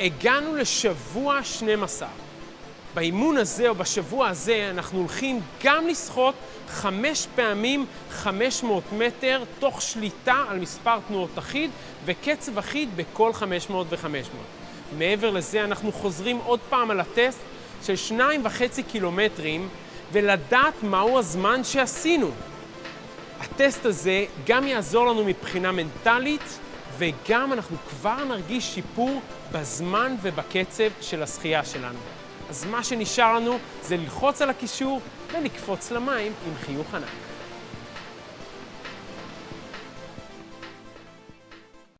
הגענו לשבוע 12. באימון הזה או בשבוע הזה אנחנו הולכים גם לשחות חמש פעמים 500 מטר תוך שליטה על מספר תנועות אחיד וקצב אחיד בכל 500 ו-500. מעבר לזה אנחנו חוזרים עוד פעם על הטסט של שניים וחצי קילומטרים ולדעת מהו הזמן שעשינו. הטסט הזה גם יעזור לנו מבחינה מנטלית וגם אנחנו כבר נרגיש שיפור בזמן ובקצב של השחייה שלנו. אז מה שנשאר לנו זה ללחוץ על הקישור ולקפוץ למים עם חיוך ענק.